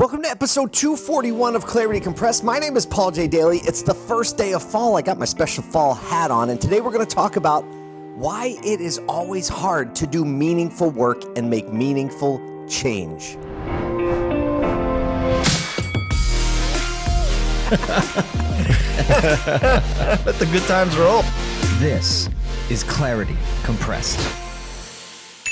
Welcome to episode 241 of Clarity Compressed. My name is Paul J. Daly. It's the first day of fall. I got my special fall hat on, and today we're going to talk about why it is always hard to do meaningful work and make meaningful change. Let the good times roll. This is Clarity Compressed.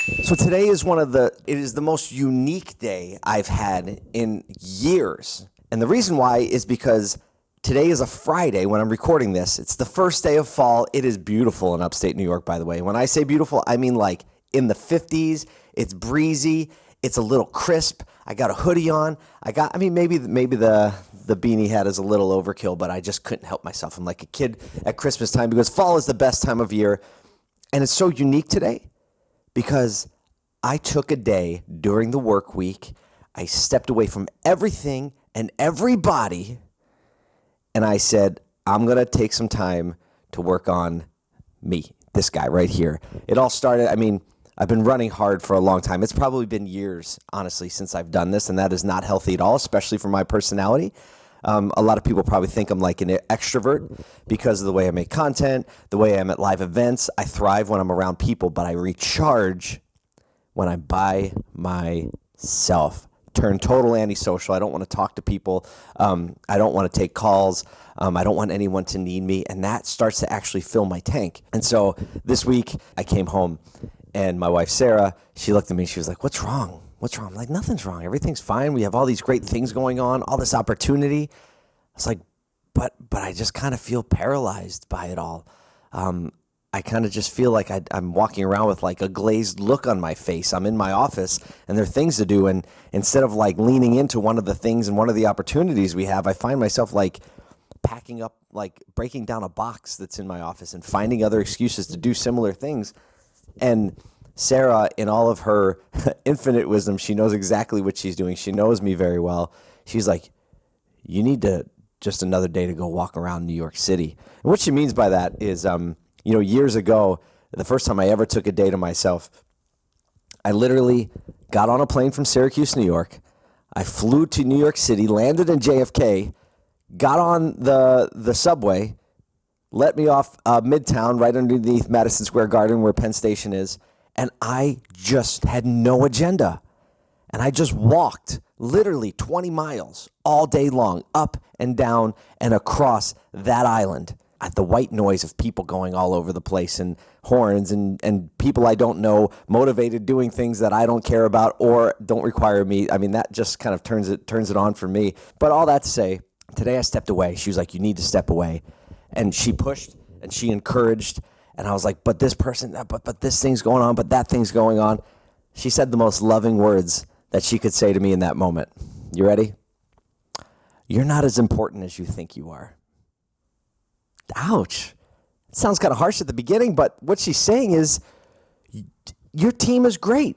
So today is one of the it is the most unique day I've had in years. And the reason why is because today is a Friday when I'm recording this. It's the first day of fall. It is beautiful in upstate New York by the way. When I say beautiful, I mean like in the 50s. It's breezy, it's a little crisp. I got a hoodie on. I got I mean maybe maybe the the beanie hat is a little overkill, but I just couldn't help myself. I'm like a kid at Christmas time because fall is the best time of year. And it's so unique today because I took a day during the work week. I stepped away from everything and everybody, and I said, I'm going to take some time to work on me, this guy right here. It all started, I mean, I've been running hard for a long time. It's probably been years, honestly, since I've done this, and that is not healthy at all, especially for my personality. Um, a lot of people probably think I'm like an extrovert because of the way I make content, the way I am at live events. I thrive when I'm around people, but I recharge when I'm by myself. Turn total antisocial. I don't want to talk to people. Um, I don't want to take calls. Um, I don't want anyone to need me. And that starts to actually fill my tank. And so this week I came home and my wife, Sarah, she looked at me. She was like, What's wrong? What's wrong? I'm like, Nothing's wrong. Everything's fine. We have all these great things going on, all this opportunity. It's like, But, but I just kind of feel paralyzed by it all. Um, I kind of just feel like I, am walking around with like a glazed look on my face. I'm in my office and there are things to do. And instead of like leaning into one of the things and one of the opportunities we have, I find myself like packing up, like breaking down a box that's in my office and finding other excuses to do similar things. And Sarah, in all of her infinite wisdom, she knows exactly what she's doing. She knows me very well. She's like, You need to just another day to go walk around New York City. And what she means by that is, um, you know, years ago, the first time I ever took a day to myself, I literally got on a plane from Syracuse, New York. I flew to New York City, landed in JFK, got on the the subway, let me off uh, Midtown, right underneath Madison Square Garden, where Penn Station is, and I just had no agenda, and I just walked literally 20 miles all day long, up and down and across that island at the white noise of people going all over the place and horns and, and people I don't know motivated doing things that I don't care about or don't require me. I mean, that just kind of turns it turns it on for me. But all that to say, today I stepped away. She was like, "You need to step away," and she pushed and she encouraged. And I was like, "But this person, but but this thing's going on, but that thing's going on." She said the most loving words that she could say to me in that moment. You ready? You're not as important as you think you are. Ouch. It sounds kind of harsh at the beginning, but what she's saying is your team is great.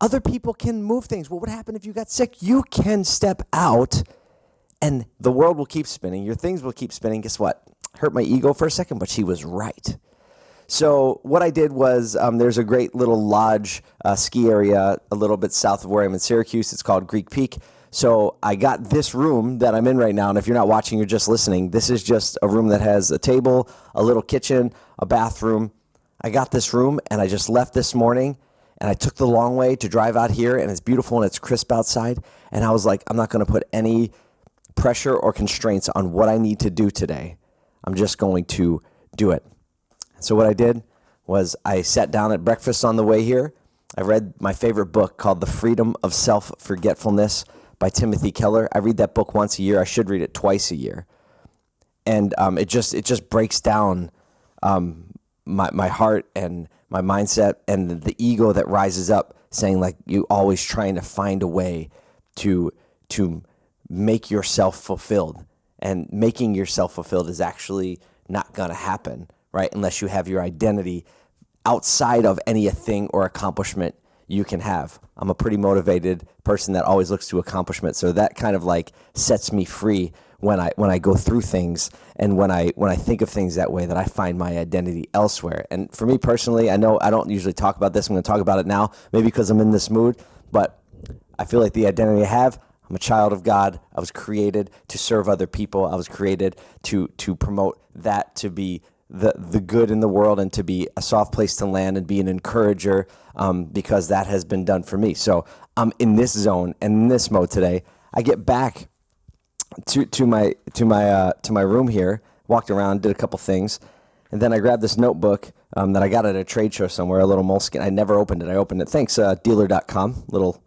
Other people can move things. What would happen if you got sick? You can step out and the world will keep spinning. Your things will keep spinning. Guess what? Hurt my ego for a second, but she was right. So what I did was um, there's a great little lodge uh, ski area a little bit south of where I'm in Syracuse. It's called Greek Peak. So I got this room that I'm in right now, and if you're not watching, you're just listening. This is just a room that has a table, a little kitchen, a bathroom. I got this room, and I just left this morning, and I took the long way to drive out here, and it's beautiful and it's crisp outside. And I was like, I'm not going to put any pressure or constraints on what I need to do today. I'm just going to do it. So what I did was I sat down at breakfast on the way here. I read my favorite book called The Freedom of Self Forgetfulness by Timothy Keller. I read that book once a year. I should read it twice a year, and um, it just it just breaks down um, my my heart and my mindset and the ego that rises up, saying like you always trying to find a way to to make yourself fulfilled, and making yourself fulfilled is actually not going to happen, right? Unless you have your identity outside of any thing or accomplishment you can have. I'm a pretty motivated person that always looks to accomplishment. So that kind of like sets me free when I when I go through things and when I when I think of things that way that I find my identity elsewhere. And for me personally, I know I don't usually talk about this. I'm going to talk about it now, maybe because I'm in this mood, but I feel like the identity I have, I'm a child of God. I was created to serve other people. I was created to to promote that to be the the good in the world and to be a soft place to land and be an encourager um, because that has been done for me. So I'm in this zone and in this mode today. I get back to to my to my uh, to my room here. Walked around, did a couple things, and then I grabbed this notebook um, that I got at a trade show somewhere. A little moleskin. I never opened it. I opened it. Thanks, uh, dealer.com. Little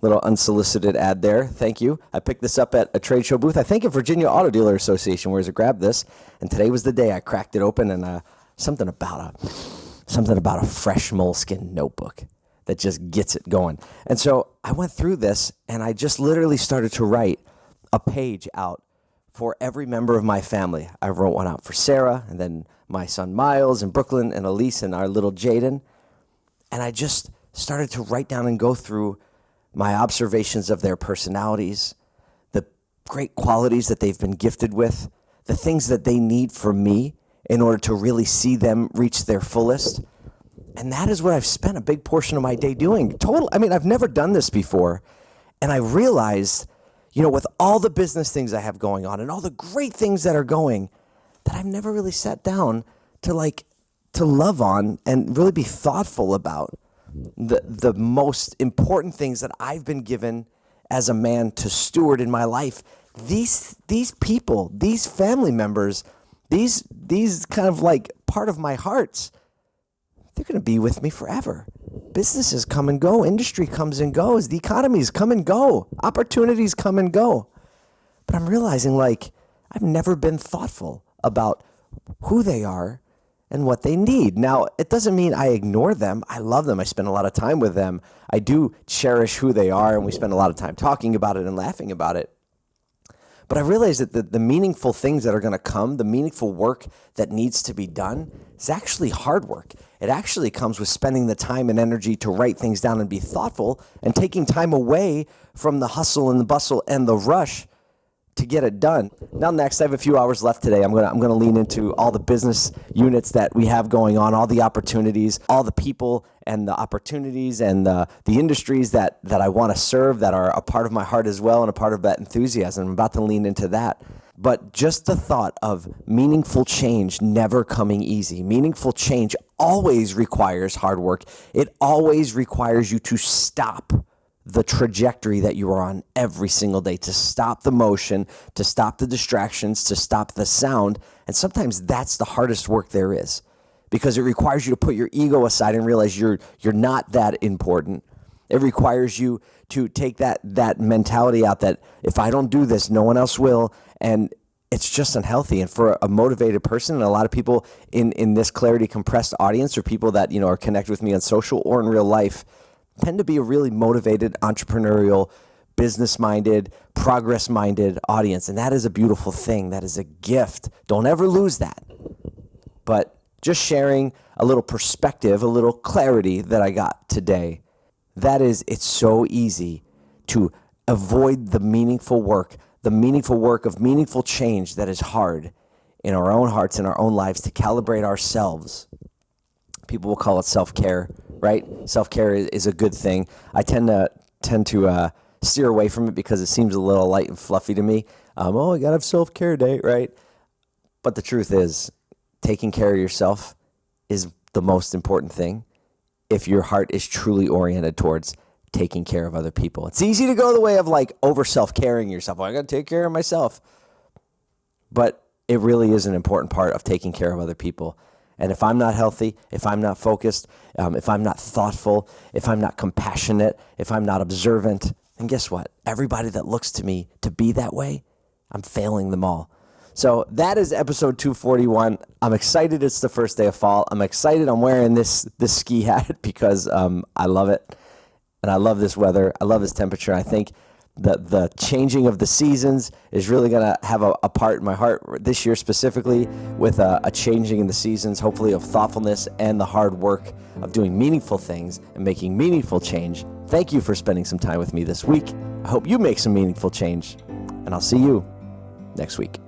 little unsolicited ad there. Thank you. I picked this up at a trade show booth. I think at Virginia Auto Dealer Association, where I grabbed this, and today was the day I cracked it open and uh, something about a something about a fresh moleskin notebook that just gets it going. And so I went through this and I just literally started to write a page out for every member of my family. I wrote one out for Sarah and then my son Miles and Brooklyn and Elise and our little Jaden. And I just started to write down and go through my observations of their personalities, the great qualities that they've been gifted with, the things that they need from me in order to really see them reach their fullest. And that is what I've spent a big portion of my day doing. Total, I mean, I've never done this before. And I realized, you know, with all the business things I have going on and all the great things that are going, that I've never really sat down to like, to love on and really be thoughtful about the, the most important things that I've been given as a man to steward in my life. These, these people, these family members, these, these kind of like part of my hearts, they're going to be with me forever. Businesses come and go, industry comes and goes, the economies come and go, opportunities come and go. But I'm realizing like I've never been thoughtful about who they are and what they need. Now, it doesn't mean I ignore them. I love them. I spend a lot of time with them. I do cherish who they are, and we spend a lot of time talking about it and laughing about it. But I realize that the, the meaningful things that are going to come, the meaningful work that needs to be done, is actually hard work. It actually comes with spending the time and energy to write things down and be thoughtful and taking time away from the hustle and the bustle and the rush to get it done. Now, next, I have a few hours left today. I'm gonna I'm gonna lean into all the business units that we have going on, all the opportunities, all the people and the opportunities and the the industries that that I want to serve that are a part of my heart as well and a part of that enthusiasm. I'm about to lean into that. But just the thought of meaningful change never coming easy. Meaningful change always requires hard work. It always requires you to stop the trajectory that you are on every single day, to stop the motion, to stop the distractions, to stop the sound. And sometimes that's the hardest work there is because it requires you to put your ego aside and realize you're, you're not that important. It requires you to take that, that mentality out that if I don't do this, no one else will. And it's just unhealthy. And for a motivated person, and a lot of people in, in this clarity compressed audience or people that, you know, are connected with me on social or in real life, tend to be a really motivated, entrepreneurial, business minded, progress minded audience. And that is a beautiful thing. That is a gift. Don't ever lose that. But just sharing a little perspective, a little clarity that I got today. That is, it's so easy to avoid the meaningful work, the meaningful work of meaningful change that is hard in our own hearts, in our own lives, to calibrate ourselves. People will call it self care right? Self care is, a good thing. I tend to tend to uh, steer away from it because it seems a little light and fluffy to me. Um, oh, I gotta have self care day, right? But the truth is, taking care of yourself is the most important thing. If your heart is truly oriented towards taking care of other people, it's easy to go the way of like over self caring yourself. Well, I gotta take care of myself, but it really is an important part of taking care of other people. And if I'm not healthy, if I'm not focused, um, if I'm not thoughtful, if I'm not compassionate, if I'm not observant, then guess what? Everybody that looks to me to be that way, I'm failing them all. So that is episode 241. I'm excited it's the first day of fall. I'm excited I'm wearing this, this ski hat because um, I love it. And I love this weather. I love this temperature. I think the the changing of the seasons is really going to have a, a, part in my heart this year specifically with a, a, changing in the seasons hopefully of thoughtfulness and the hard work of doing meaningful things and making meaningful change. Thank you for spending some time with me this week. I hope you make some meaningful change and i'll see you next week